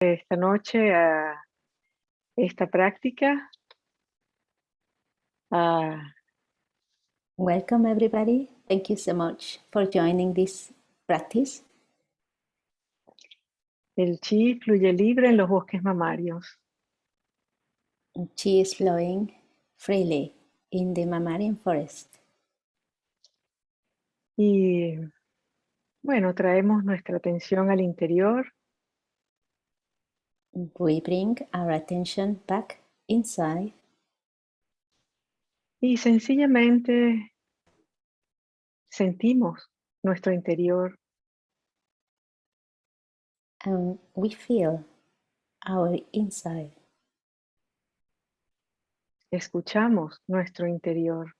esta noche a esta práctica. a Welcome everybody. Thank you so much for joining this practice. el chi fluye libre en los bosques mamarios. Chi is flowing freely in the mammalian forest. Y bueno, traemos nuestra atención al interior We bring our attention back inside y sencillamente sentimos nuestro interior and we feel our inside. escuchamos nuestro interior,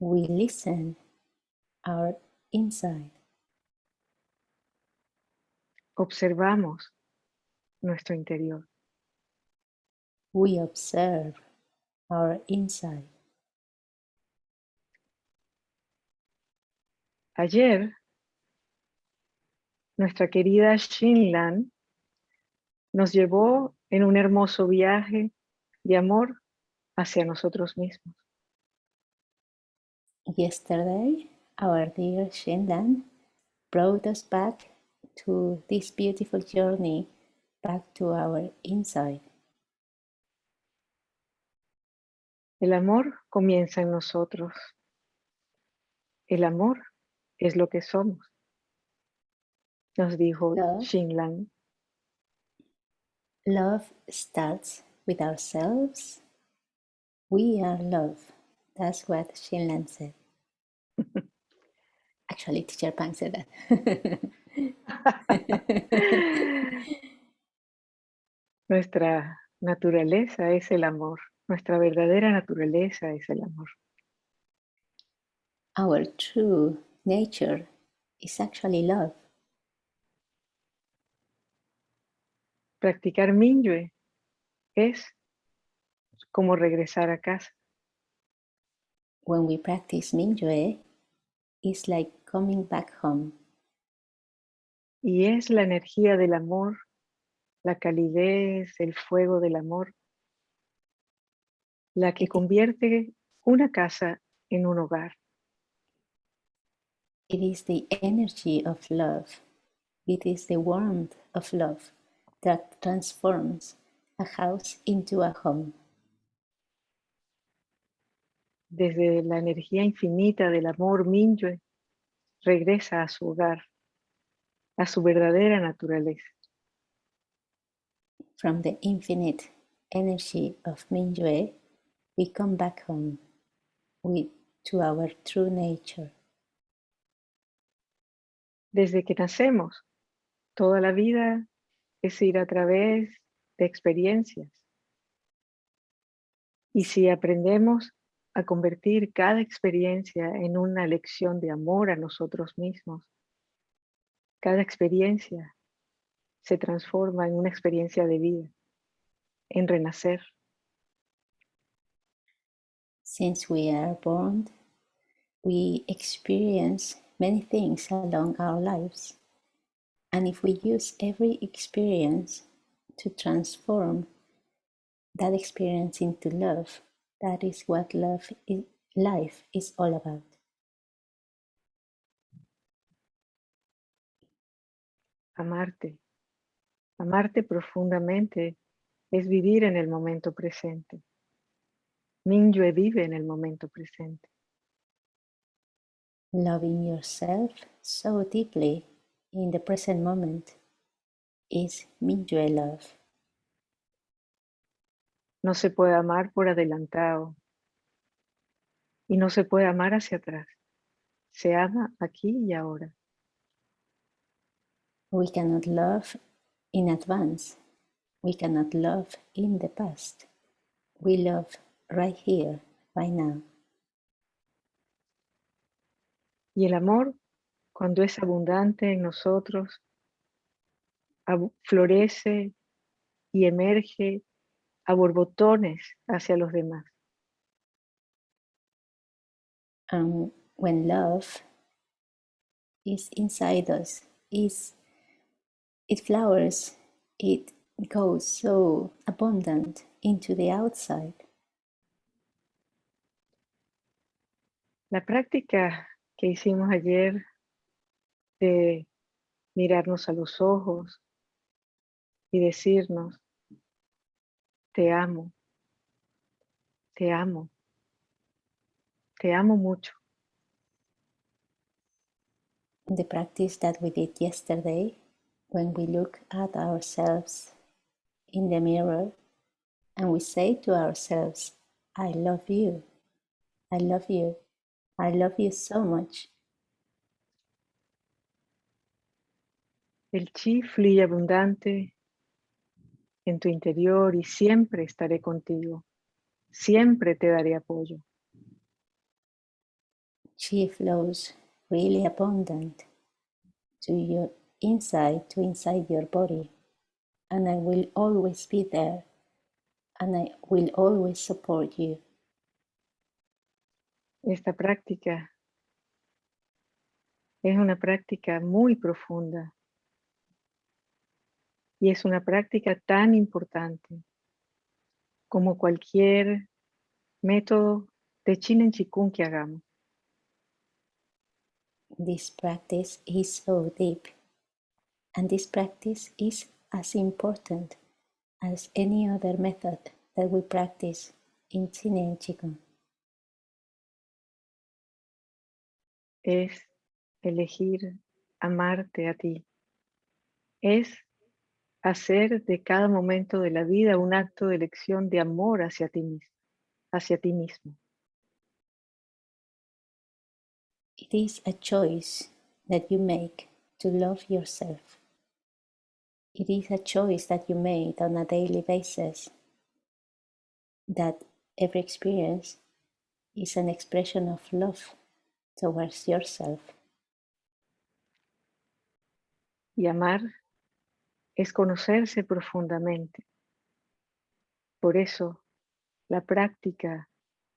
We listen our inside. observamos nuestro interior. We observe our inside. Ayer, nuestra querida Shinlan nos llevó en un hermoso viaje de amor hacia nosotros mismos. Yesterday, our dear Shendan brought us back to this beautiful journey back to our inside. El amor comienza en nosotros. El amor es lo que somos. Nos dijo Love. Shinlan. Love starts with ourselves. We are love. That's what Shinlan said. Actually, Teacher Pang said that. Nuestra naturaleza es el amor. Nuestra verdadera naturaleza es el amor. Our true nature is actually love. Practicar Minyue es como regresar a casa. When we practice Mingyue, it's like coming back home. Y es la energía del amor, la calidez, el fuego del amor, la que convierte una casa en un hogar. It is the energy of love. It is the warmth of love that transforms a house into a home. Desde la energía infinita del amor Minyue, regresa a su hogar, a su verdadera naturaleza. From the infinite energy of Mingyue, we come back home with, to our true nature. Desde que nacemos, toda la vida es ir a través de experiencias. Y si aprendemos a convertir cada experiencia en una lección de amor a nosotros mismos, cada experiencia se transforma en una experiencia de vida, en renacer. Since we are born, we experience many things along our lives. And if we use every experience to transform that experience into love, that is what love is, life is all about. Amarte. Amarte profundamente es vivir en el momento presente. Minyue vive en el momento presente. Loving yourself so deeply in the present moment is Mingyue love. No se puede amar por adelantado y no se puede amar hacia atrás. Se ama aquí y ahora. We cannot love in advance. We cannot love in the past. We love right here, right now. Y el amor, cuando es abundante en nosotros, florece y emerge a borbotones hacia los demás. And when love is inside us, is it flowers it goes so abundant into the outside. La práctica que hicimos ayer de mirarnos a los ojos y decirnos, te amo, te amo, te amo mucho. The practice that we did yesterday, when we look at ourselves in the mirror and we say to ourselves, I love you, I love you, I love you so much. El chi fluye abundante en tu interior y siempre estaré contigo. Siempre te daré apoyo. Chi flows really abundant to your inside, to inside your body. And I will always be there. And I will always support you. Esta práctica es una práctica muy profunda y es una práctica tan importante como cualquier método de Chin en Chikung que hagamos. This practice is so deep, and this practice is as important as any other method that we practice in Chin en Qigong. Es elegir amarte a ti. Es hacer de cada momento de la vida un acto de elección de amor hacia ti mismo. Hacia ti mismo. It is a choice that you make to love yourself. It is a choice that you made on a daily basis. That every experience is an expression of love towards yourself. Y amar es conocerse profundamente. Por eso, la práctica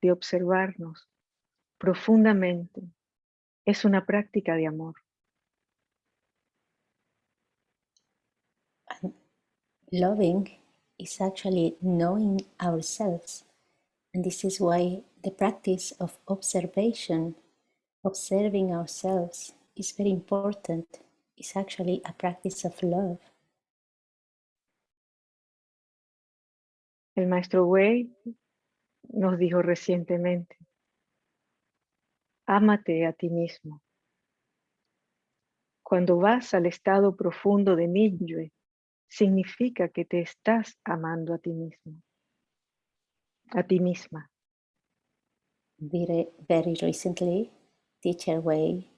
de observarnos profundamente es una práctica de amor. And loving is actually knowing ourselves. And this is why the practice of observation, observing ourselves, is very important. It's actually a practice of love. El maestro Wei nos dijo recientemente, ámate a ti mismo. Cuando vas al estado profundo de Minyue, significa que te estás amando a ti mismo, a ti misma. Very, very recently, Teacher Wei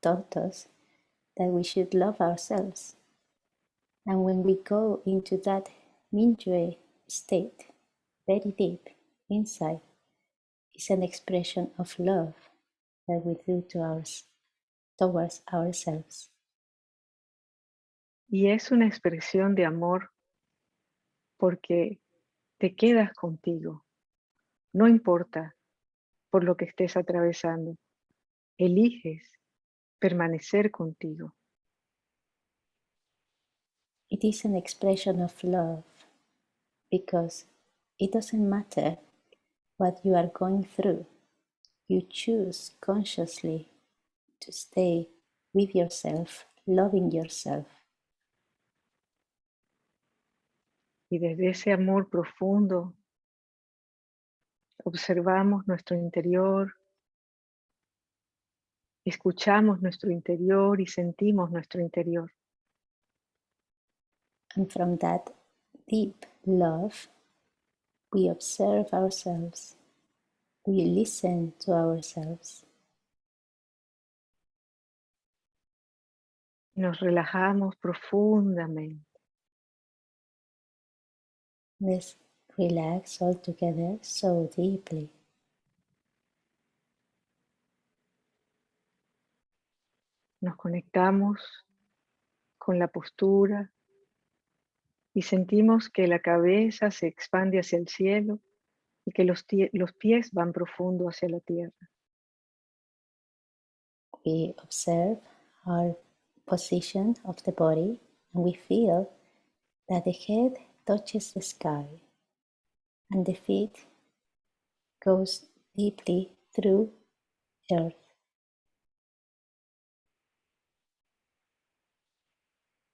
taught us that we should love ourselves. And when we go into that Minyue state, very deep inside, is an expression of love that we do to ours, towards ourselves. Y es una expresión de amor porque te quedas contigo. No importa por lo que estés atravesando. Eliges permanecer contigo. It is an expression of love because it doesn't matter what you are going through. You choose consciously to stay with yourself, loving yourself. Y desde ese amor profundo observamos nuestro interior, escuchamos nuestro interior y sentimos nuestro interior. And from that deep love, we observe ourselves, we listen to ourselves. Nos relajamos profundamente. Let's relax all together so deeply. Nos conectamos con la postura, y sentimos que la cabeza se expande hacia el cielo y que los, los pies van profundo hacia la tierra. We observe our position of the body and we feel that the head touches the sky and the feet goes deeply through earth.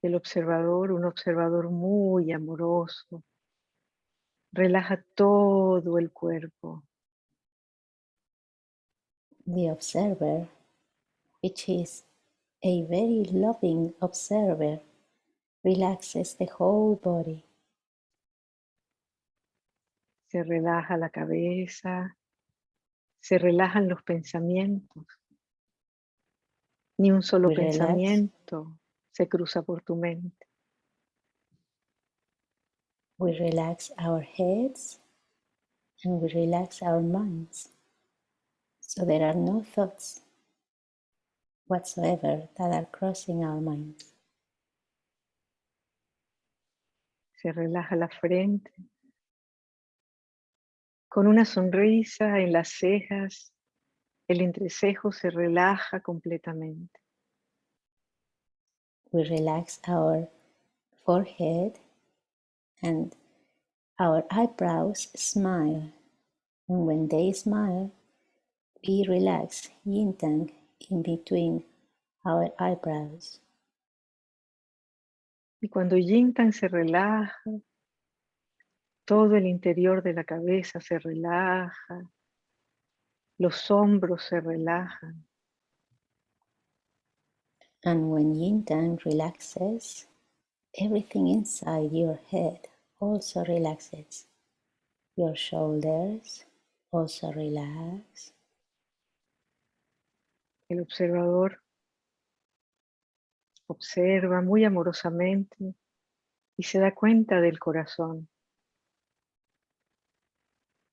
El observador, un observador muy amoroso, relaja todo el cuerpo. The observer, which is a very loving observer, relaxes the whole body. Se relaja la cabeza, se relajan los pensamientos. Ni un solo relax. pensamiento se cruza por tu mente. We relax our heads and we relax our minds. So there are no thoughts whatsoever that are crossing our minds. Se relaja la frente. Con una sonrisa en las cejas, el entrecejo se relaja completamente. We relax our forehead and our eyebrows smile. And when they smile, we relax yin tang in between our eyebrows. Y cuando Yintan se relaja, todo el interior de la cabeza se relaja, los hombros se relajan, And when yin tang relaxes, everything inside your head also relaxes. Your shoulders also relax. el observador observa muy amorosamente y se da cuenta del corazón.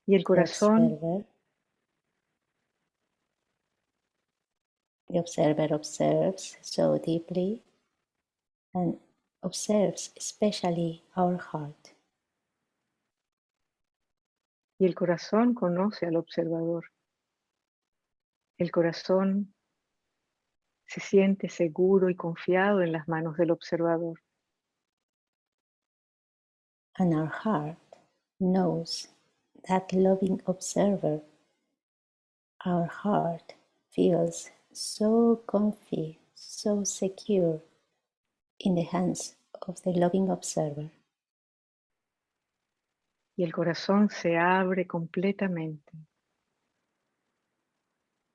Y el corazón observer, the observer observes so deeply and observes especially our heart. y el corazón conoce al observador. El corazón se siente seguro y confiado en las manos del observador. And our heart knows that loving observer. Our heart feels so comfy, so secure in the hands of the loving observer. y el corazón se abre completamente.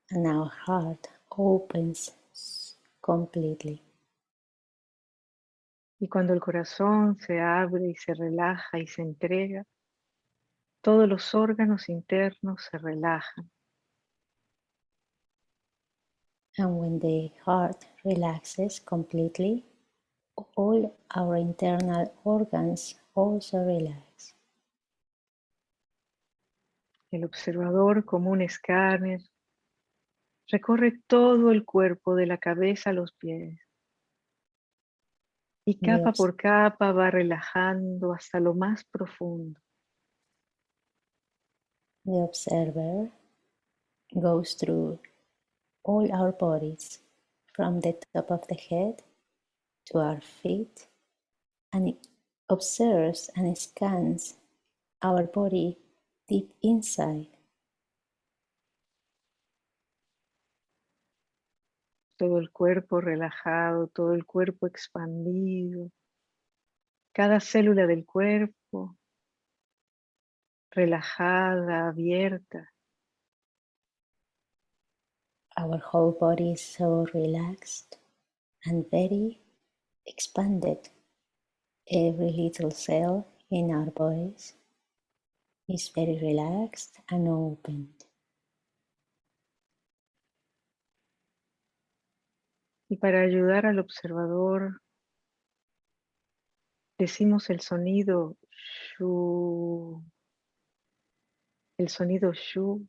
And our heart opens completely. Y cuando el corazón se abre y se relaja y se entrega, todos los órganos internos se relajan. And when the heart relaxes completely, all our internal organs also relax. El observador, como un escáner, recorre todo el cuerpo de la cabeza a los pies. Y capa por capa va relajando hasta lo más profundo. The observer goes through all our bodies, from the top of the head to our feet, and observes and scans our body deep inside. Todo el cuerpo relajado, todo el cuerpo expandido. Cada célula del cuerpo relajada, abierta. Our whole body is so relaxed and very expanded. Every little cell in our bodies is very relaxed and opened. Y para ayudar al observador, decimos el sonido shu. El sonido shu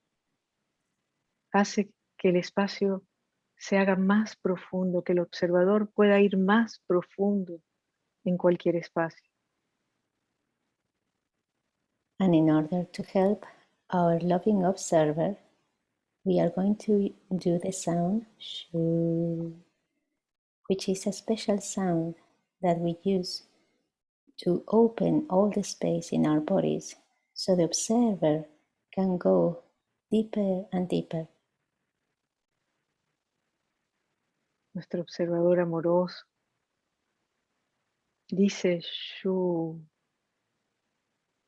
hace que el espacio se haga más profundo, que el observador pueda ir más profundo en cualquier espacio. And in order to help our loving observer, we are going to do the sound shu, which is a special sound that we use to open all the space in our bodies so the observer can go deeper and deeper. Nuestro observador amoroso dice Shu.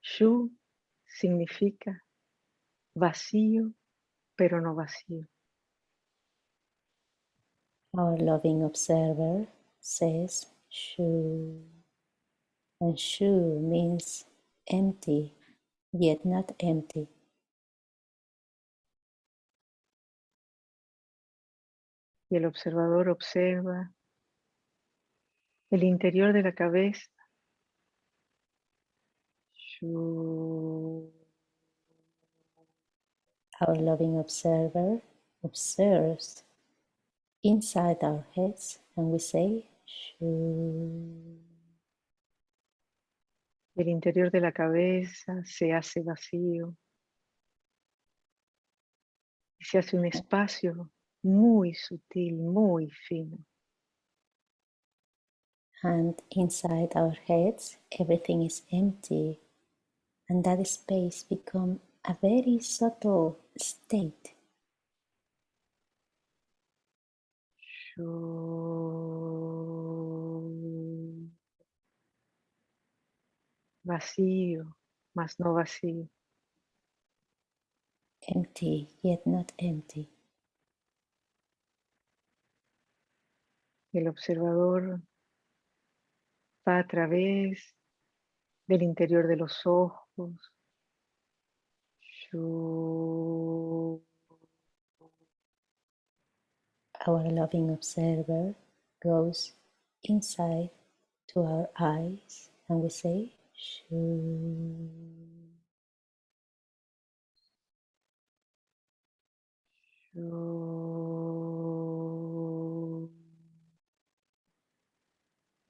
Shu significa vacío, pero no vacío. Our loving observer says Shu. And Shu means empty, yet not empty. Y el observador observa el interior de la cabeza. Our loving observer observes inside our heads and we say Shu. El interior de la cabeza se hace vacío y se hace un espacio muy sutil, muy fino. And inside our heads, everything is empty, and that space become a very subtle state. Vacío, más no vacío. Empty, yet not empty. El observador va a través del interior de los ojos. Our loving observer goes inside to our eyes and we say Shu. Shu.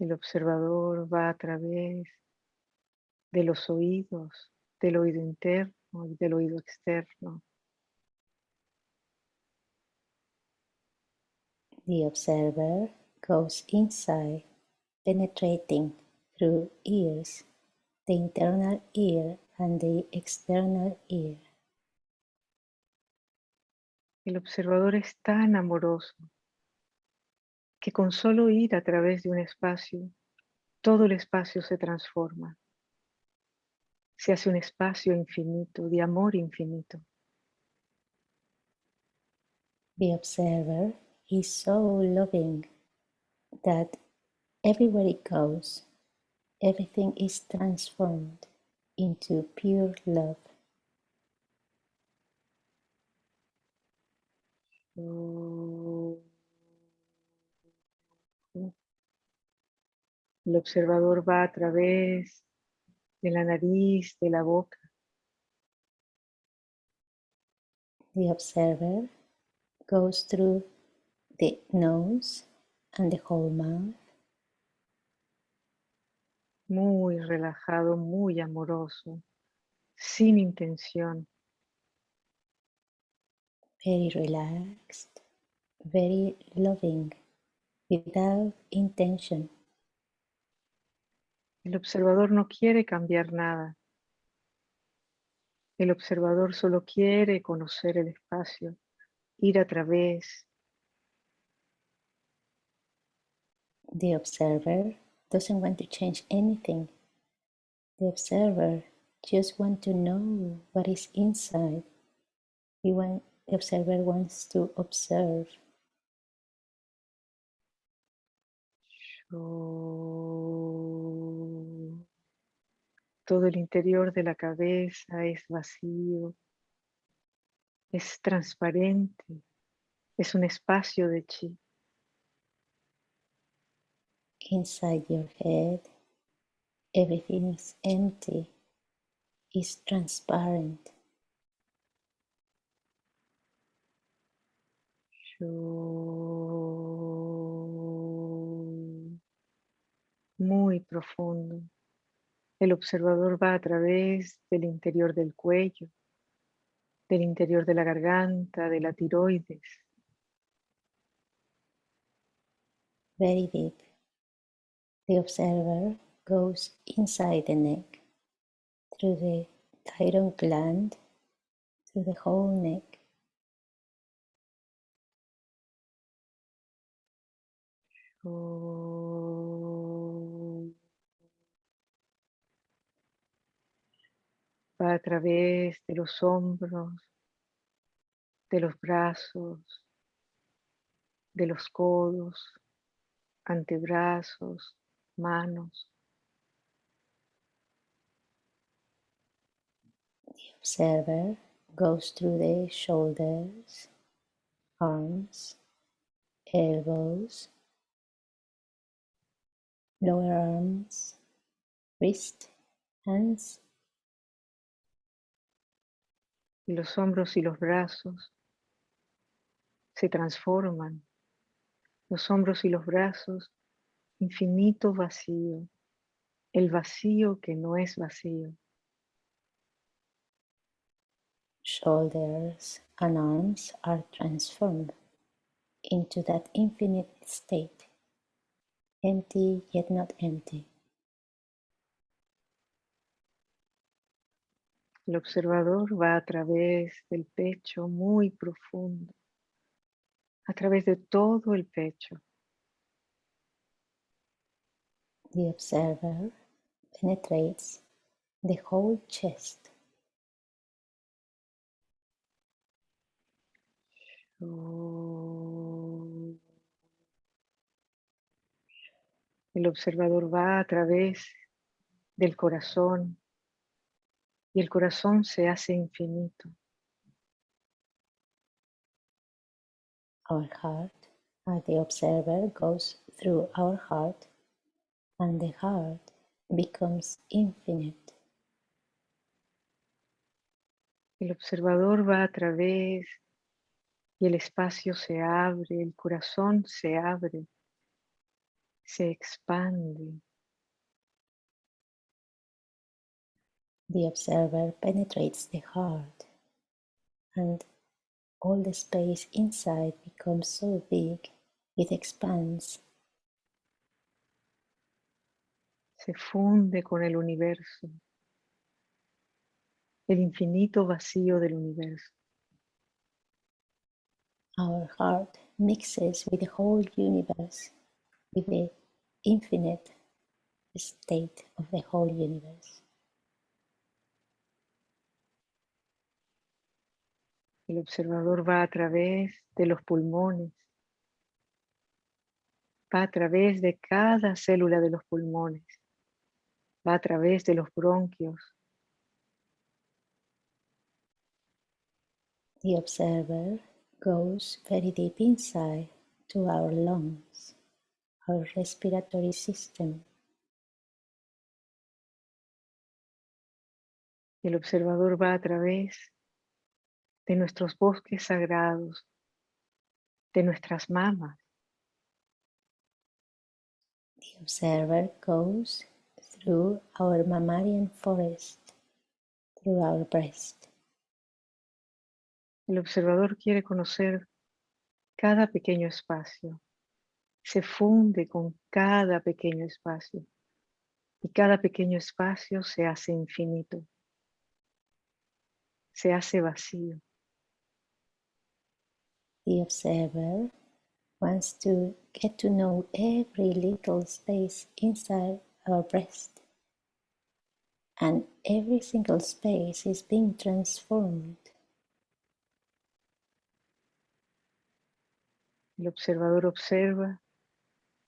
El observador va a través de los oídos, del oído interno y del oído externo. The observer goes inside, penetrating through ears, the internal ear and the external ear. El observador es tan amoroso que con solo ir a través de un espacio, todo el espacio se transforma. Se hace un espacio infinito, de amor infinito. The observer is so loving that everywhere it goes, everything is transformed into pure love. El observador va a través de la nariz, de la boca, The observer goes through the nose and the whole mouth, muy relajado, muy amoroso, sin intención. very relaxed, very loving, without intention. El observador no quiere cambiar nada. El observador solo quiere conocer el espacio, ir a través, The observer doesn't want to change anything. The observer just want to know what is inside. He want, the observer wants to observe. Todo el interior de la cabeza es vacío, es transparente, es un espacio de chi. Inside your head, everything is empty, is transparent. Muy profundo. El observador va a través del interior del cuello, del interior de la garganta, de la tiroides, very deep. The observer goes inside the neck, through the thyroid gland, through the whole neck. Va a través de los hombros, de los brazos, de los codos, antebrazos, manos. The observer goes through the shoulders, arms, elbows, lower arms, wrist, hands. Los hombros y los brazos se transforman. Los hombros y los brazos, infinito vacío. El vacío que no es vacío. Shoulders and arms are transformed into that infinite state empty yet not empty. El observador va a través del pecho muy profundo, a través de todo el pecho. The observer penetrates the whole chest. El observador va a través del corazón y el corazón se hace infinito. Our heart, as the observer goes through our heart, and the heart becomes infinite. El observador va a través y el espacio se abre, el corazón se abre se expande. The observer penetrates the heart and all the space inside becomes so big it expands. Se funde con el universo, el infinito vacío del universo. Our heart mixes with the whole universe, with the infinite state of the whole universe. El observador va a través de los pulmones, va a través de cada célula de los pulmones, va a través de los bronquios. The observer goes very deep inside to our lungs our respiratory system. El observador va a través de nuestros bosques sagrados, de nuestras mamas. The observer goes through our mammalian forest, through our breast. El observador quiere conocer cada pequeño espacio, se funde con cada pequeño espacio y cada pequeño espacio se hace infinito, se hace vacío. The observer wants to get to know every little space inside our breast and every single space is being transformed. El observador observa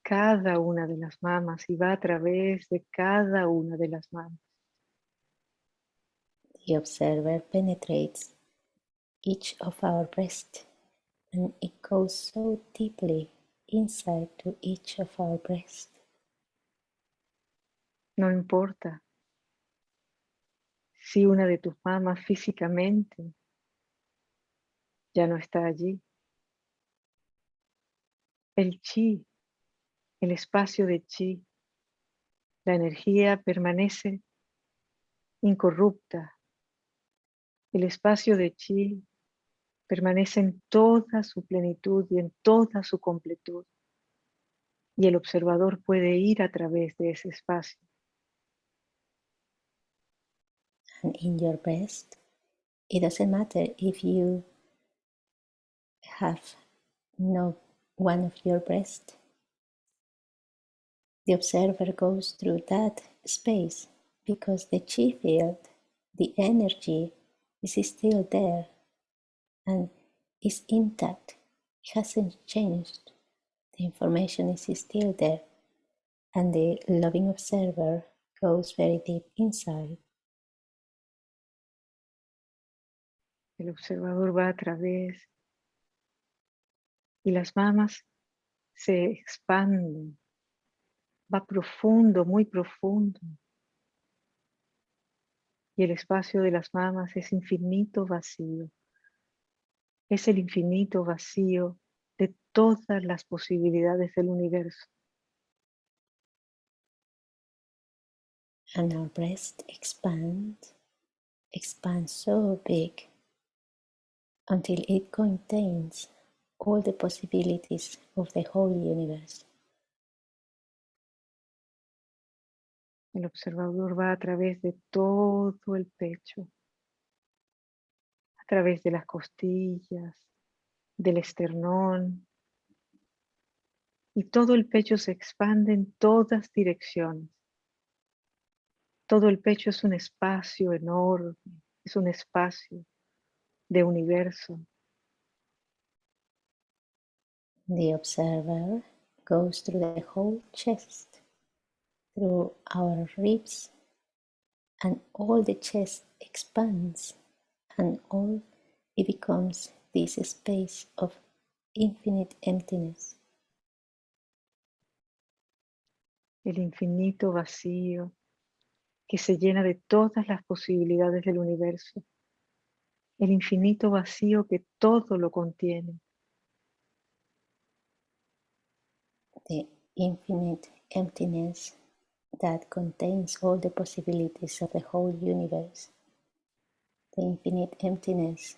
cada una de las mamas y va a través de cada una de las mamas. The observer penetrates each of our breasts and it goes so deeply inside to each of our breasts. No importa si una de tus mamas físicamente ya no está allí. El chi el espacio de chi, la energía permanece incorrupta. El espacio de chi permanece en toda su plenitud y en toda su completud. Y el observador puede ir a través de ese espacio and in your breast. It doesn't matter if you have no one of your breast. The observer goes through that space because the chi field, the energy, is still there and is intact. It hasn't changed. The information is still there, and the loving observer goes very deep inside. El observador va a través y las mamas se expanden, va profundo, muy profundo. Y el espacio de las mamas es infinito vacío. Es el infinito vacío de todas las posibilidades del universo. And our breast expands, expands so big until it contains all the possibilities of the whole universe. El observador va a través de todo el pecho, través de las costillas, del esternón, y todo el pecho se expande en todas direcciones. Todo el pecho es un espacio enorme, es un espacio de universo. The observer goes through the whole chest, through our ribs, and all the chest expands, and all it becomes this space of infinite emptiness. El infinito vacío que se llena de todas las posibilidades del universo. El infinito vacío que todo lo contiene. The infinite emptiness that contains all the possibilities of the whole universe. The infinite emptiness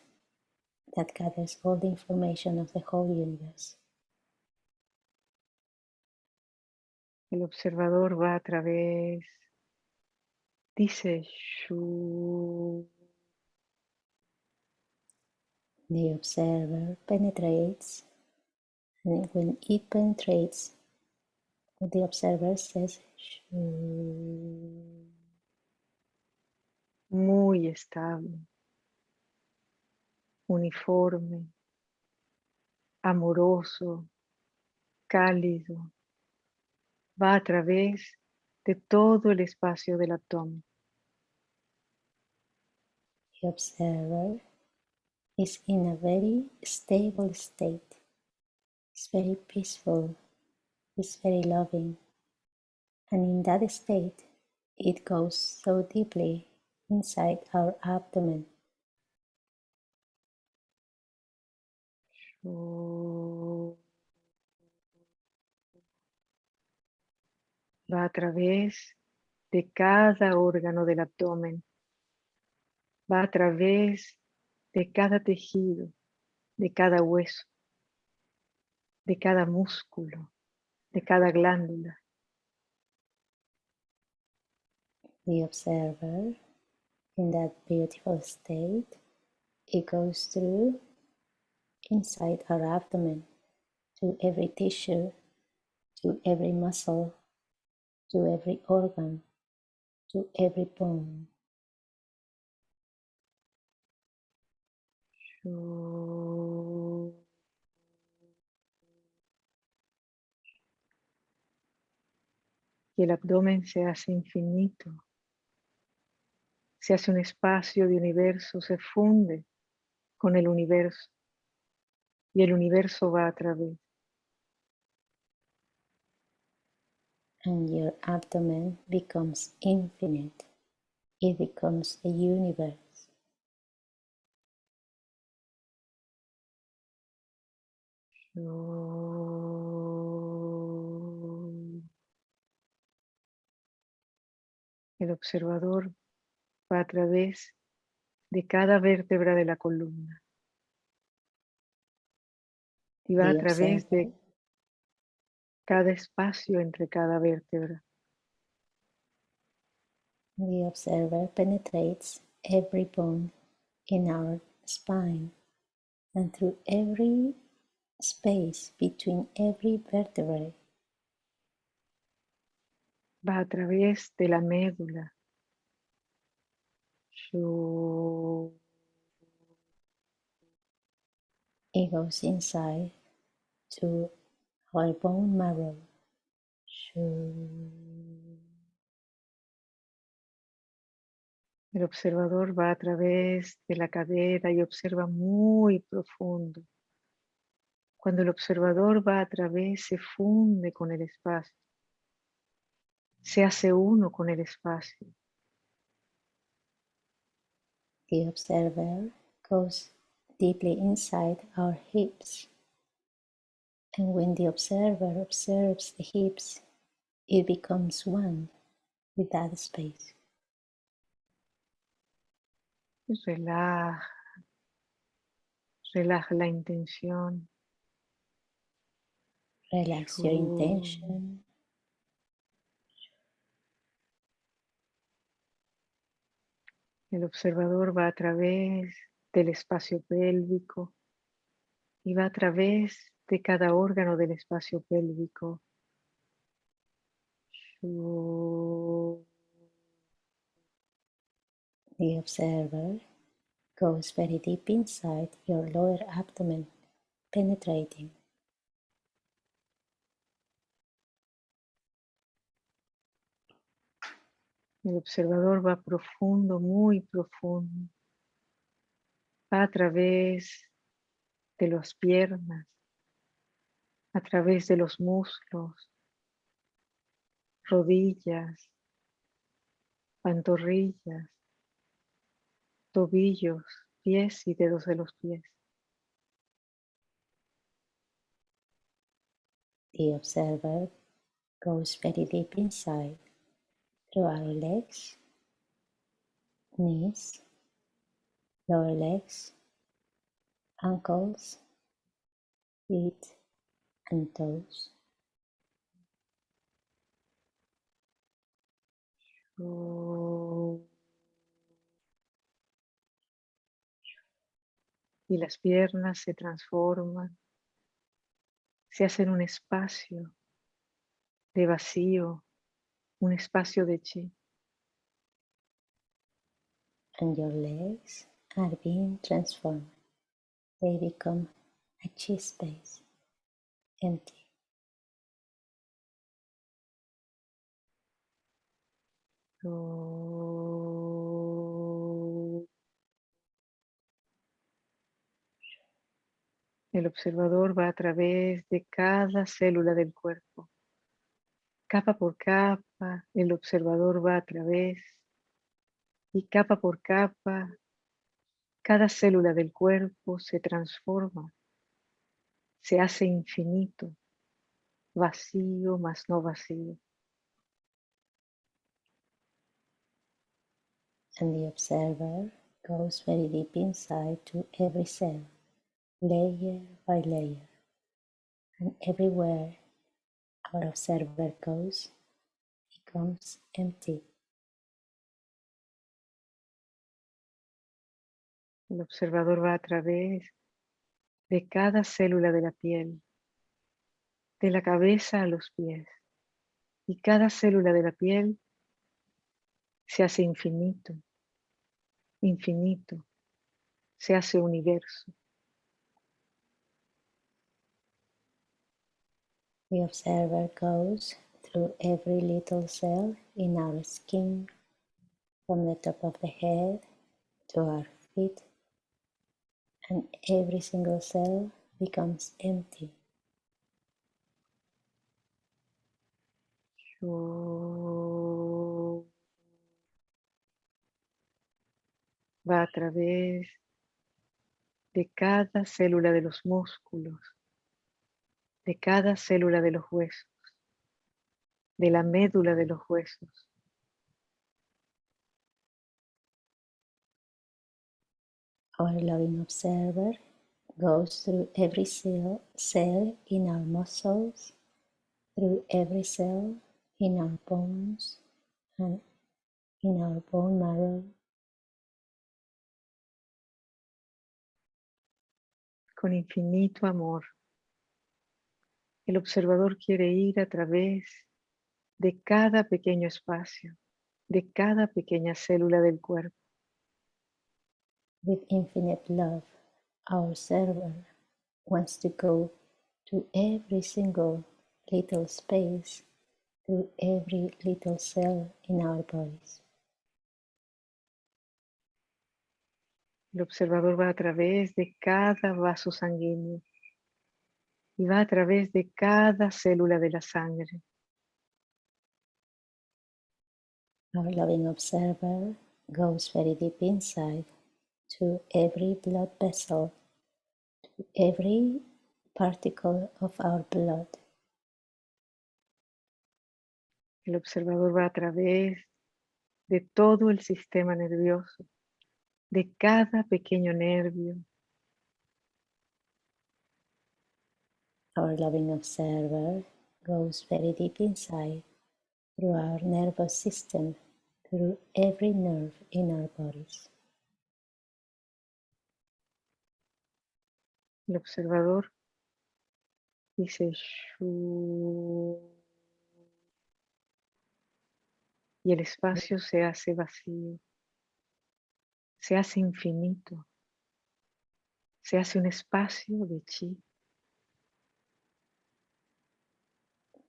that gathers all the information of the whole universe. El observador va a través, dice Shu, The observer penetrates, and when it penetrates, the observer says "Shoo." Muy estable, uniforme, amoroso, cálido, va a través de todo el espacio del abdomen. The observer is in a very stable state. It's very peaceful. It's very loving. And in that state, it goes so deeply inside our abdomen. Va a través de cada órgano del abdomen. Va a través de cada tejido, de cada hueso, de cada músculo, de cada glándula. The observer, in that beautiful state, it goes through inside our abdomen to every tissue, to every muscle, to every organ, to every bone. Shu. Y el abdomen se hace infinito. Se hace un espacio de universo, se funde con el universo. Y el universo va a través. and your abdomen becomes infinite. It becomes the universe. El observador va a través de cada vértebra de la columna. Y va a través de cada espacio entre cada vértebra. the observer penetrates every bone in our spine and through every space between every vertebrae. Va a través de la médula. It goes inside to our bone marrow. El observador va a través de la cadera y observa muy profundo. Cuando el observador va a través, se funde con el espacio. Se hace uno con el espacio. The observer goes deeply inside our hips. And when the observer observes the hips, it becomes one with that space. Relaja. Relaja la intención. Relax your intention. El observador va a través del espacio pélvico y va a través de cada órgano del espacio pélvico. The observer goes very deep inside your lower abdomen, penetrating. El observador va profundo, muy profundo. A través de las piernas, a través de los muslos, rodillas, pantorrillas, tobillos, pies y dedos de los pies. The observer goes very deep inside through our legs, knees, lower legs, ankles, feet, and toes. Y las piernas se transforman, se hacen un espacio de vacío, un espacio de chi. And your legs are being transformed. They become a chi space, empty. El observador va a través de cada célula del cuerpo. Capa por capa, el observador va a través y capa por capa, cada célula del cuerpo se transforma, se hace infinito, vacío más no vacío. And the observer goes very deep inside to every cell, layer by layer, and everywhere our observer goes, becomes empty. El observador va a través de cada célula de la piel, de la cabeza a los pies, y cada célula de la piel se hace infinito, infinito, se hace universo. The observer goes through every little cell in our skin, from the top of the head to our feet, and every single cell becomes empty. Va a través de cada célula de los músculos, de cada célula de los huesos, de la médula de los huesos. Our loving observer goes through every cell, cell in our muscles, through every cell in our bones and in our bone marrow. Con infinito amor. El observador quiere ir a través de cada pequeño espacio, de cada pequeña célula del cuerpo. With infinite love, our server wants to go to every single little space, to every little cell in our bodies. El observador va a través de cada vaso sanguíneo y va a través de cada célula de la sangre. Our loving observer goes very deep inside to every blood vessel, to every particle of our blood. El observador va a través de todo el sistema nervioso, de cada pequeño nervio. Our loving observer goes very deep inside through our nervous system, through every nerve in our bodies. El observador dice y el espacio se hace vacío, se hace infinito, se hace un espacio de chi.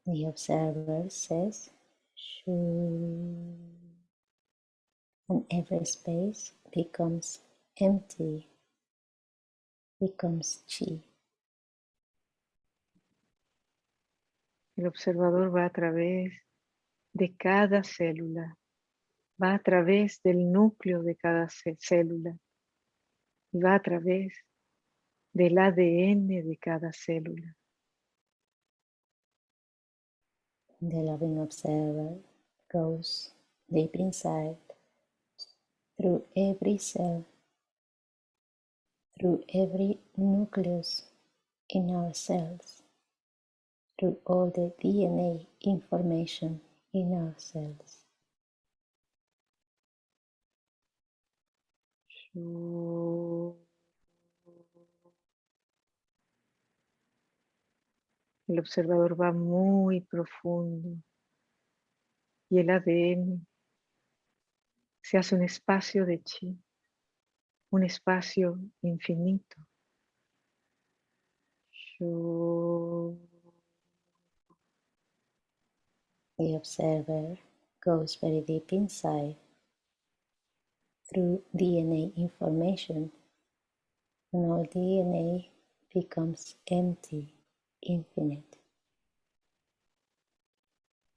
The observer says, Shoo, and every space becomes empty, becomes chi. El observador va a través de cada célula, va a través del núcleo de cada cé- célula y va a través del ADN de cada célula. The loving observer goes deep inside through every cell, through every nucleus in our cells, through all the DNA information in our cells. Shu. El observador va muy profundo y el ADN se hace un espacio de chi, un espacio infinito. The observer goes very deep inside through DNA information, and all DNA becomes empty, infinite.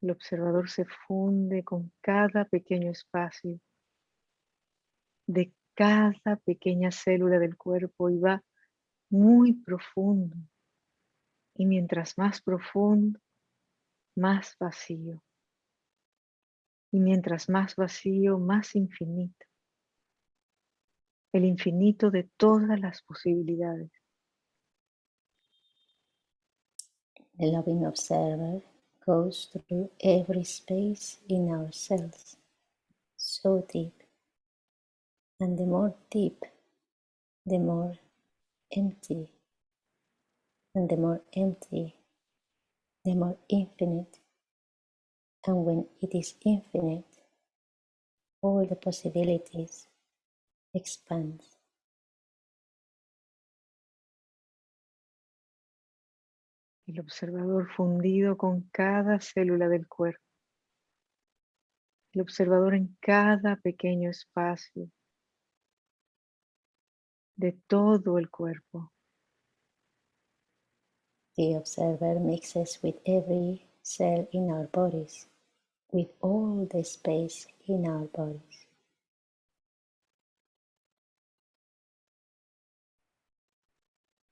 El observador se funde con cada pequeño espacio de cada pequeña célula del cuerpo y va muy profundo. Y mientras más profundo, más vacío. Y mientras más vacío, más infinito. El infinito de todas las posibilidades. The loving observer goes through every space in ourselves, so deep. And the more deep, the more empty. And the more empty, the more infinite. And when it is infinite, all the possibilities expand. El observador fundido con cada célula del cuerpo. El observador en cada pequeño espacio de todo el cuerpo. The observer mixes with every cell in our bodies, with all the space in our bodies.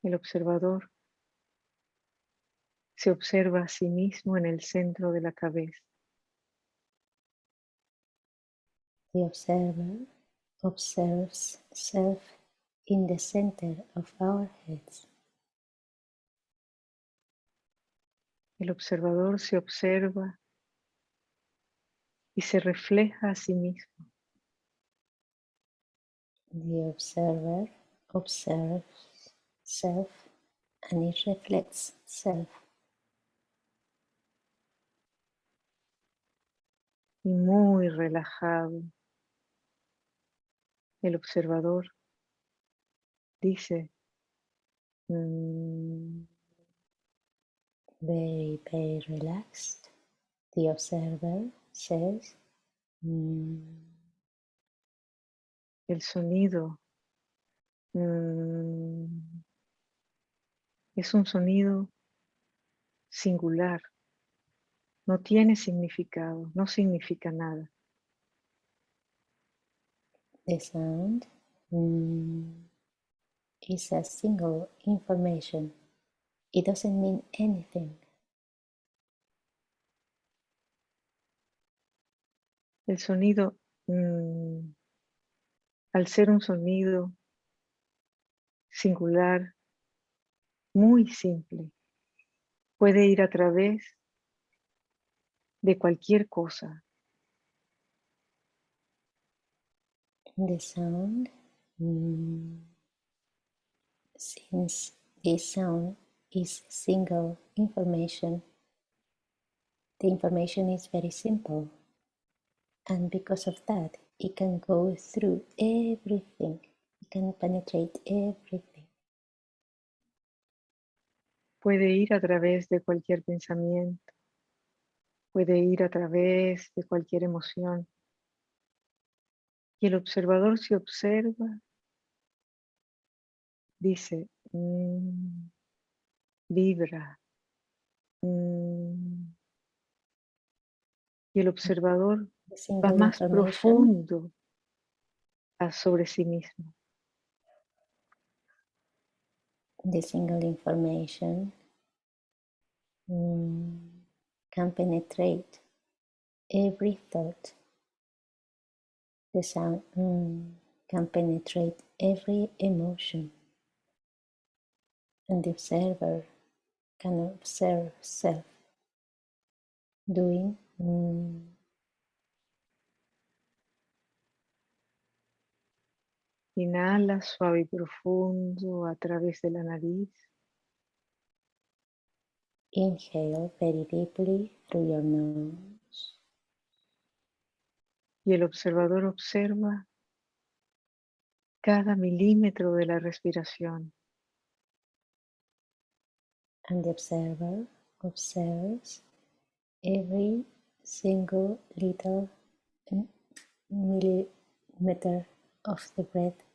El observador se observa a sí mismo en el centro de la cabeza. The observer observes self in the center of our heads. El observador se observa y se refleja a sí mismo. The observer observes self and it reflects self. Y muy relajado, el observador dice, mm, very, very relaxed. The observer says, mm, el sonido mm, es un sonido singular, no tiene significado, no significa nada. the sound mm, is a single information. It doesn't mean anything. El sonido, mm, al ser un sonido singular, muy simple, puede ir a través de cualquier cosa, The sound, mm, since this sound is single information, the information is very simple. And because of that, it can go through everything. It can penetrate everything. puede ir a través de cualquier pensamiento, puede ir a través de cualquier emoción. Y el observador se observa, dice, "Mm, vibra. mm". Y el observador va más profundo a sobre sí mismo. the single information mm, can penetrate every thought. The sound mm, can penetrate every emotion. And the observer can observe self doing mm, Inhala suave y profundo a través de la nariz. Inhale very deeply through your nose. Y el observador observa cada milímetro de la respiración. And the observer observes every single little mm, millimeter of the breath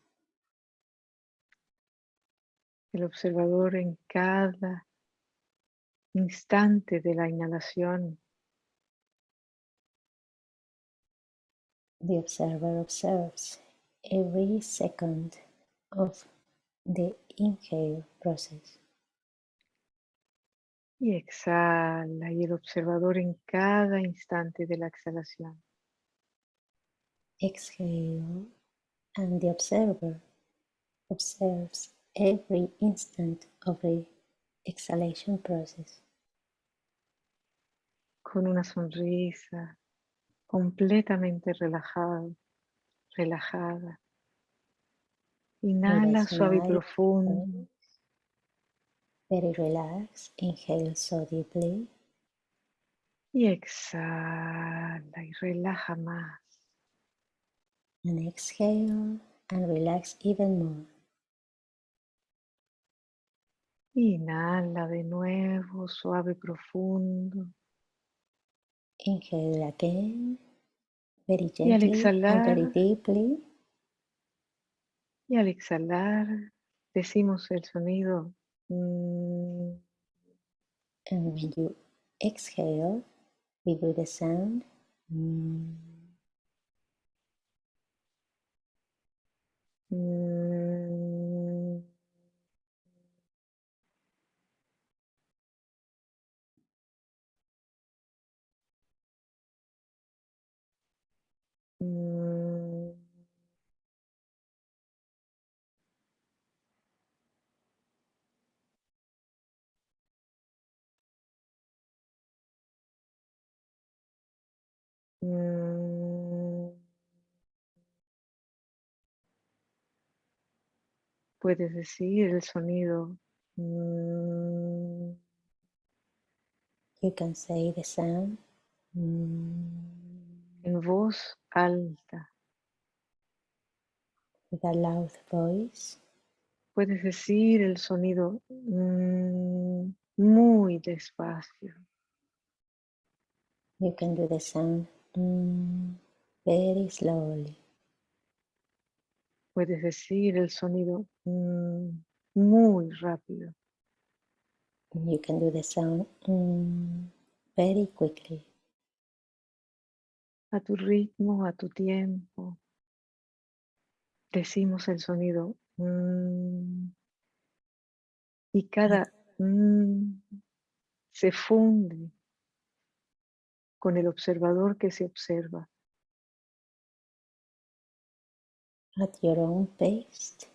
El observador en cada instante de la inhalación The observer observes every second of the inhale process y exhala. Y el observador en cada instante de la exhalación. exhale and the observer observes every instant of the exhalation process Con una sonrisa completamente relajado, relajada. Inhala suave y profundo. very relaxed inhale so deeply Y exhala y relaja más. and exhale and relax even more Inhala de nuevo, suave y profundo. inhale again very Y al gently and very exhalar, deeply y al exhalar, decimos el sonido. mm, and when you exhale we do the sound mm, mm, Puedes decir el sonido. mm, You can say the sound. Mm, en voz alta. with a loud voice. Puedes decir el sonido mm, muy despacio. You can do the sound mm, very slowly. Puedes decir el sonido mm, muy rápido. You can do the sound mm, very quickly. A tu ritmo, a tu tiempo. Decimos el sonido mm, y cada mm, se funde con el observador que se observa. at your own pace.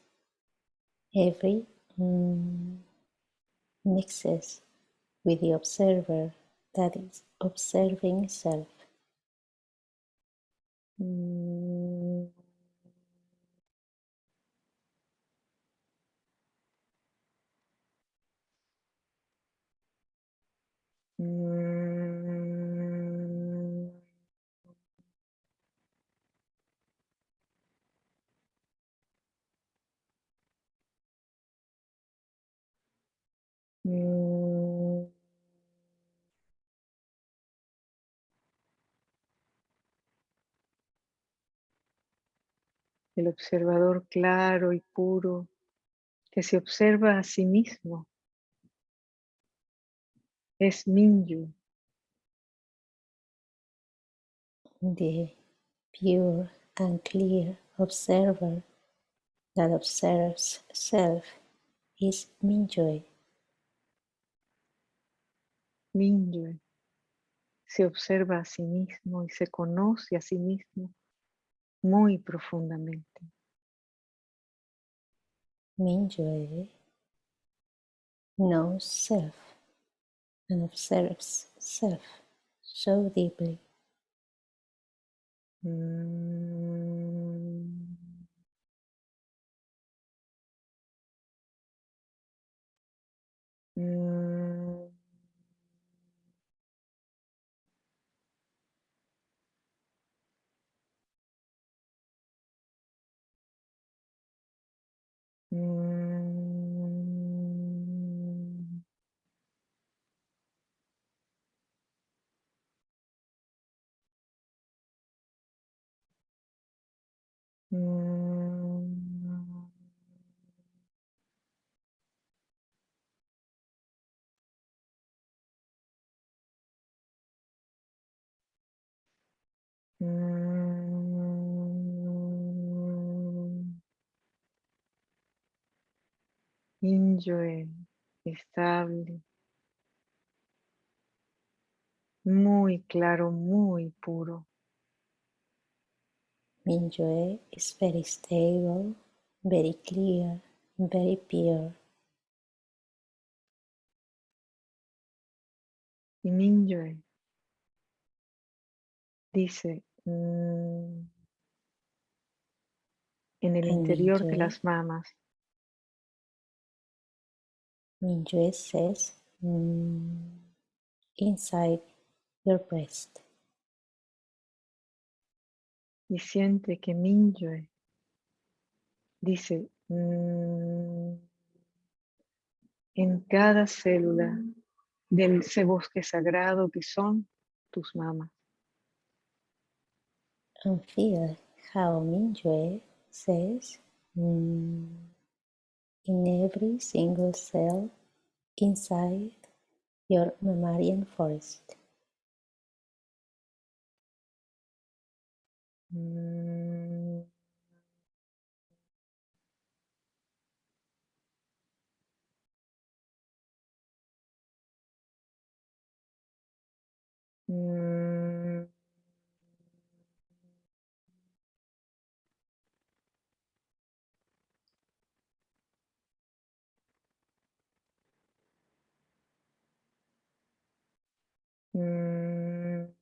Every mm, mixes with the observer that is observing self. Mm, mm, El observador claro y puro que se observa a sí mismo es Minyu, The pure and clear observer that observes self is Mingyue. Mingyue. Se observa a sí mismo y se conoce a sí mismo muy profundamente. Mingyue knows self and observes self so deeply. Mm. Mm. Mm. Mingyue, estable, muy claro, muy puro. Mingyue is very stable, very clear, very pure. Y Mingyue dice mm, en el interior de las mamas, Mingyue says mm, inside your breast. y siente que Mingyue dice mm, en cada célula de ese bosque sagrado que son tus mamas. And feel how Mingyue says mm, in every single cell inside your mammalian forest. Mm. Mm. うん。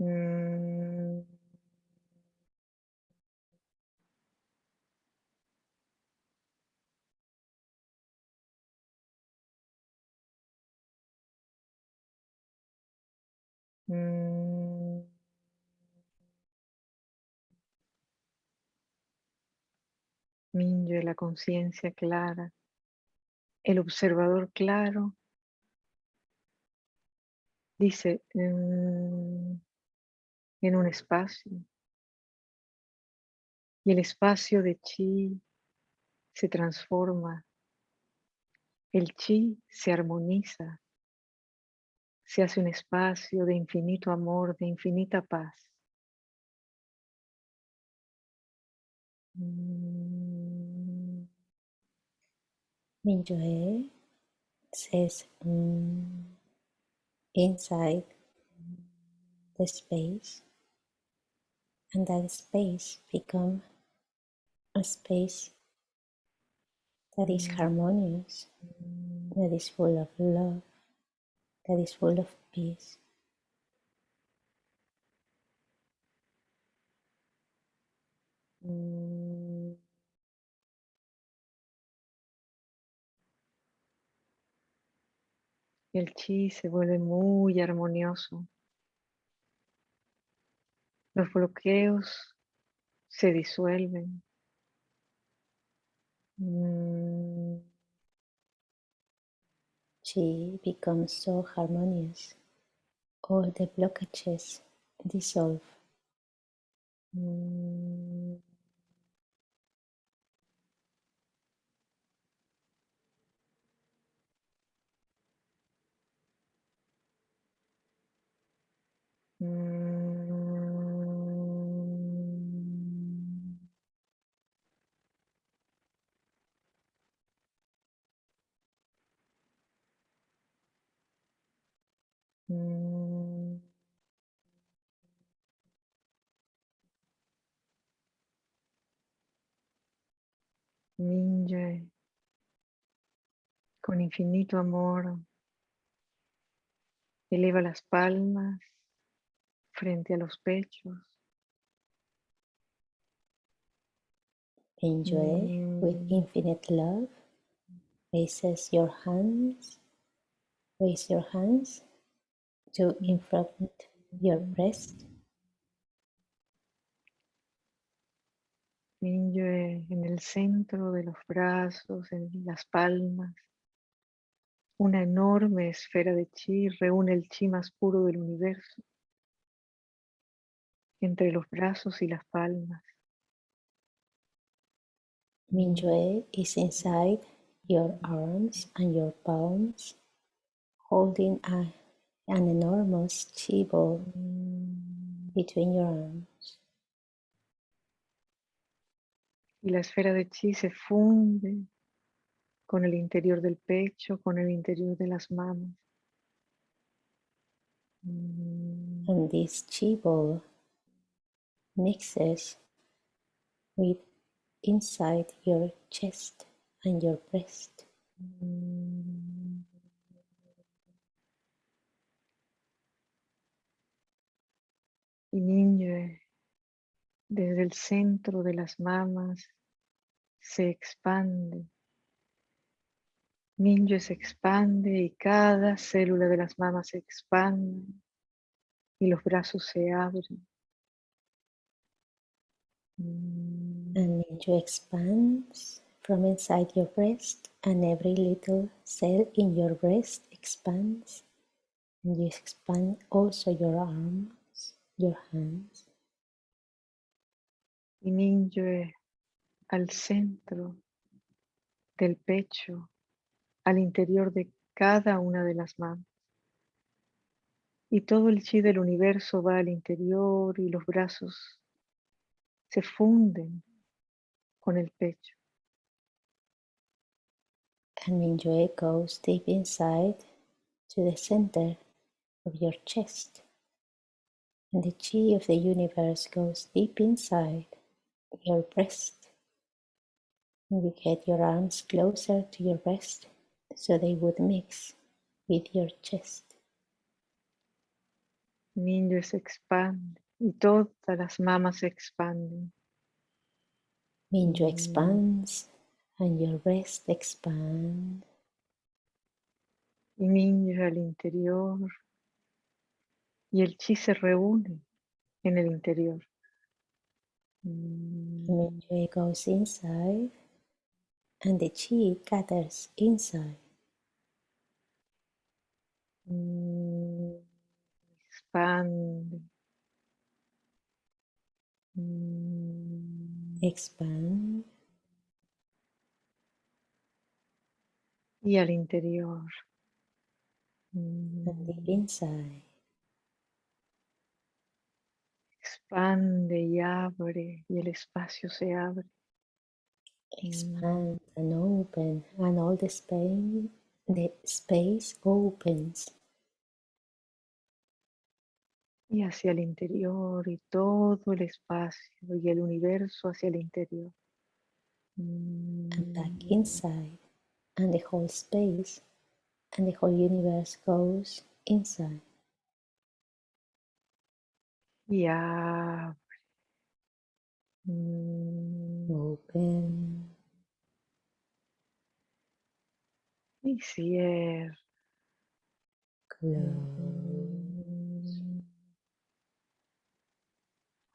うん。うん Minyo, la conciencia clara, el observador claro, dice mm, en un espacio, y el espacio de chi se transforma, el chi se armoniza, se hace un espacio de infinito amor, de infinita paz. Mm. Mingyue says mm, inside the space and that space become a space that is harmonious, that is full of love, that is full of peace. Mm. El chi se vuelve muy armonioso. Los bloqueos se disuelven. Mm. Chi becomes so harmonious. All the blockages dissolve. Mm. Mingyue, con infinito amor, eleva las palmas frente a los pechos. Enjoy with Mm. infinite love. Raises your hands. Raise your hands to in front your breast. Mingyue en el centro de los brazos, en las palmas. Una enorme esfera de chi reúne el chi más puro del universo entre los brazos y las palmas. Mingyue is inside your arms and your palms, holding a, an enormous chi ball between your arms. Y la esfera de chi se funde con el interior del pecho, con el interior de las manos. And this chi ball mixes with inside your chest and your breast. Y desde el centro de las mamas, se expande. Mingyue se expande y cada célula de las mamas se expande y los brazos se abren. And Mingyue expands from inside your breast, and every little cell in your breast expands. And you expand also your arms, your hands. Y Mingyue al centro del pecho, al interior de cada una de las manos. Y todo el chi del universo va al interior y los brazos se funden con el pecho. And Mingyue goes deep inside to the center of your chest. And the chi of the universe goes deep inside your breast. And you get your arms closer to your breast so they would mix with your chest. Niño se expande y todas las mamas se expanden. Minyo expands and your breast expand. Y niño al interior y el chi se reúne en el interior. Minyo goes inside and the chi gathers inside. Expande. Expand. Y al interior. And deep inside. Expande y abre y el espacio se abre. Expand and open and all the space the space opens. Y hacia el interior y todo el espacio y el universo hacia el interior. And back inside and the whole space and the whole universe goes inside. Y abre. Open. Y cierra. Close.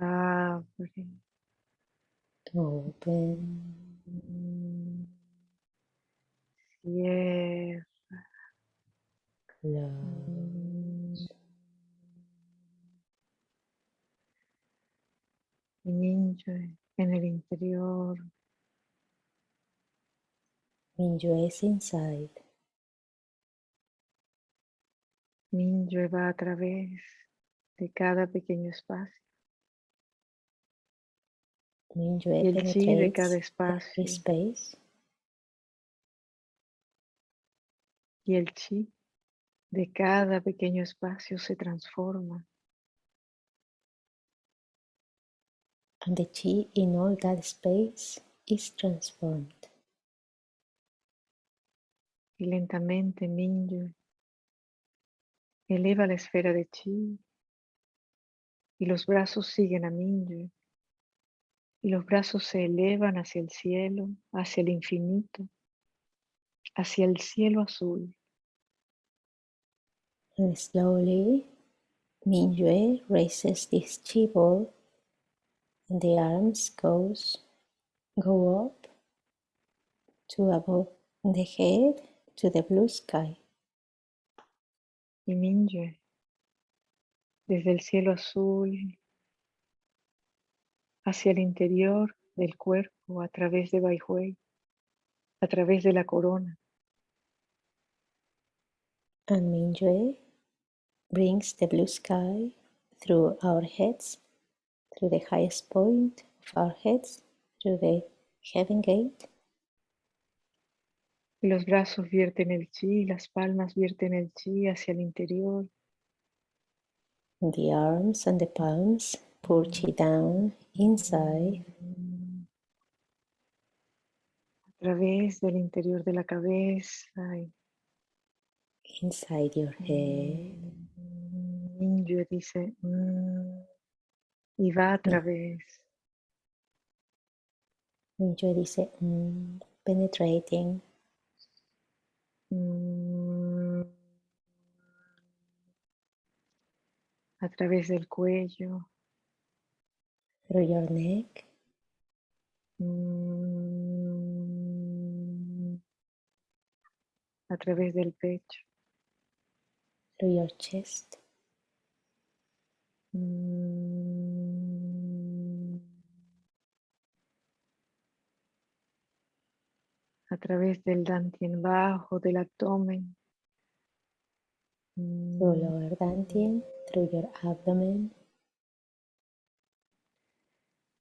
Abre. Open. Cierra. Close. Y niño en el interior. Minyo is inside. Niño va a través de cada pequeño espacio. El chi de cada espacio. space. Y el chi de cada pequeño espacio se transforma. and the chi in all that space is transformed. Y lentamente Mingyue eleva la esfera de chi y los brazos siguen a Mingyue los brazos se elevan hacia el cielo, hacia el infinito, hacia el cielo azul. And slowly, Mingyue raises this chi ball and the arms goes go up to above the head to the blue sky. Y desde el cielo azul hacia el interior del cuerpo, a través de Baihui, a través de la corona, And Mingyue brings the blue sky through our heads, through the highest point of our heads, through the heaven gate, los brazos vierten el chi, las palmas vierten el chi hacia el interior, the arms and the palms chi down inside, a través del interior de la cabeza inside your head. Mingyue dice "Mm", y va a través. Mingyue dice, "Mm", penetrating. Mm, a través del cuello, through your neck, mm, a través del pecho, through your chest, mm, a través del dantien bajo, del abdomen, through lower dantian, through your abdomen,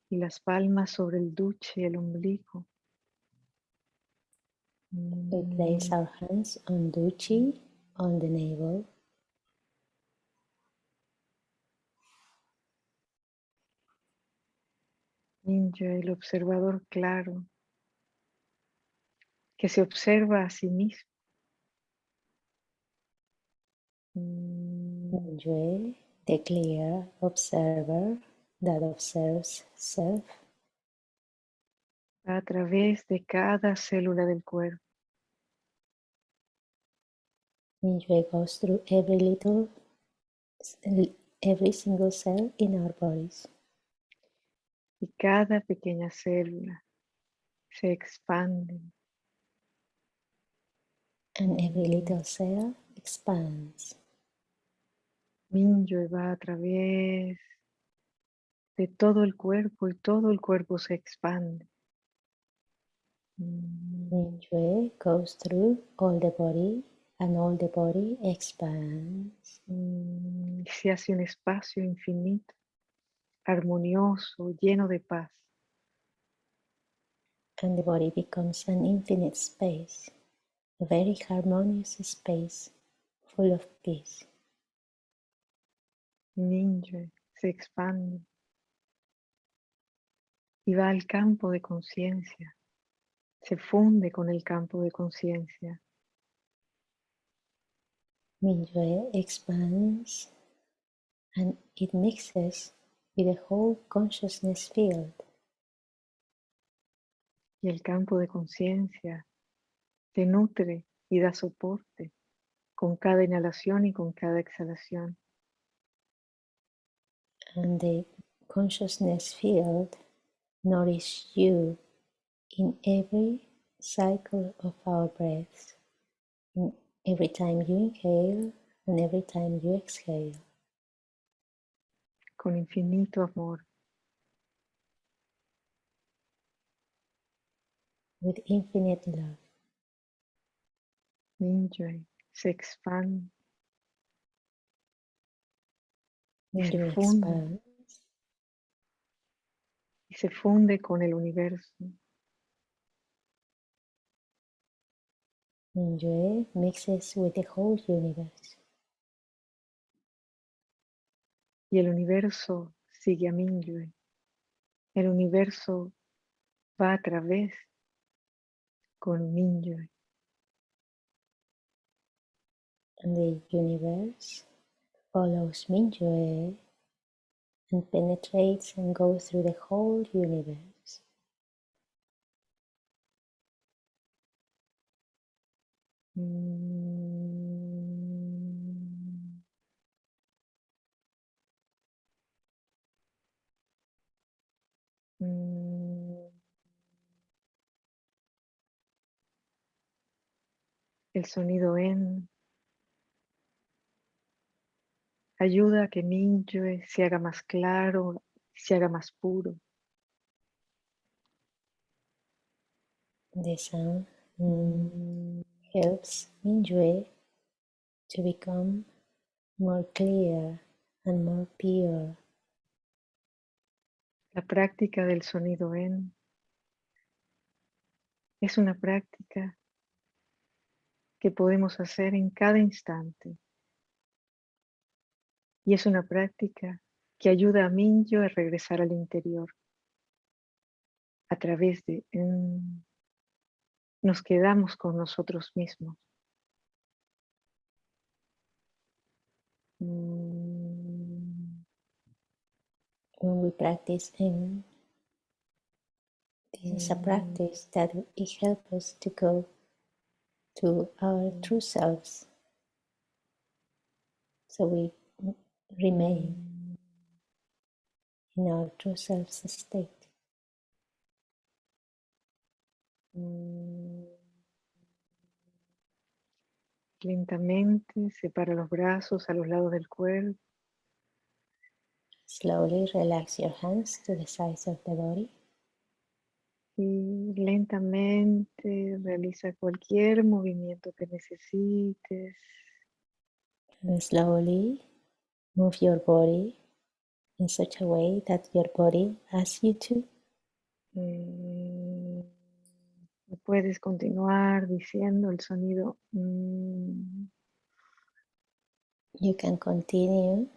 Y las palmas sobre el duche y el ombligo. we place Mm, our hands on duchi, on the navel, Ninja, el observador claro, que se observa a sí mismo. Mm, Mingyue, the clear observer that observes self, a través de cada célula del cuerpo. Mingyue goes through every little, every single cell in our bodies. Y cada pequeña célula se expande. and every little cell expands. Mingyue va a través de todo el cuerpo y todo el cuerpo se expande. Mm, Mingyue goes through all the body and all the body expands. mm, y se hace un espacio infinito, armonioso, lleno de paz. And the body becomes an infinite space, a very harmonious space full of peace. Mingyue se expande y va al campo de conciencia, se funde con el campo de conciencia. Mingyue expands and it mixes with the whole consciousness field. Y el campo de conciencia te nutre y da soporte con cada inhalación y con cada exhalación. and the consciousness field nourish you in every cycle of our breaths, in every time you inhale and every time you exhale, con infinito amor. with infinite love. Mingyue se expande se funde. con el universo. Mingyue mixes with the whole universe, Y el universo sigue a Mingyue. El universo va a través con Mingyue. and the universe follows Mingyue and penetrates and goes through the whole universe. Mm. Mm. El sonido en ayuda a que Mingyue se haga más claro, se haga más puro. The sound Mm. helps Mingyue to become more clear and more pure. La práctica del sonido en es una práctica que podemos hacer en cada instante. Y es una práctica que ayuda a Mingyue a regresar al interior. A través de en, nos quedamos con nosotros mismos. Mm, When we practice in this is a Mm. practice that it helps us to go to our true selves. So we remain in our true selves state. mm. Lentamente separa los brazos a los lados del cuerpo. Slowly relax your hands to the sides of the body Y lentamente realiza cualquier movimiento que necesites. And slowly move your body in such a way that your body asks you to. Eh, puedes continuar diciendo el sonido. mm, You can continue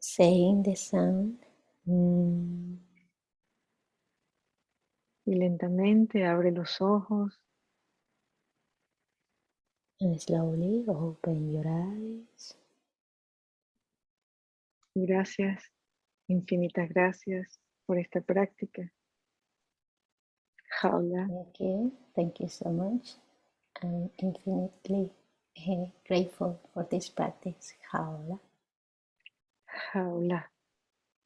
saying the sound. mm, y lentamente abre los ojos and slowly open your eyes. Gracias, infinitas gracias por esta práctica. Jaula, Thank you. Thank you so much. I'm infinitely eh, grateful for this practice. Jaula. jaula.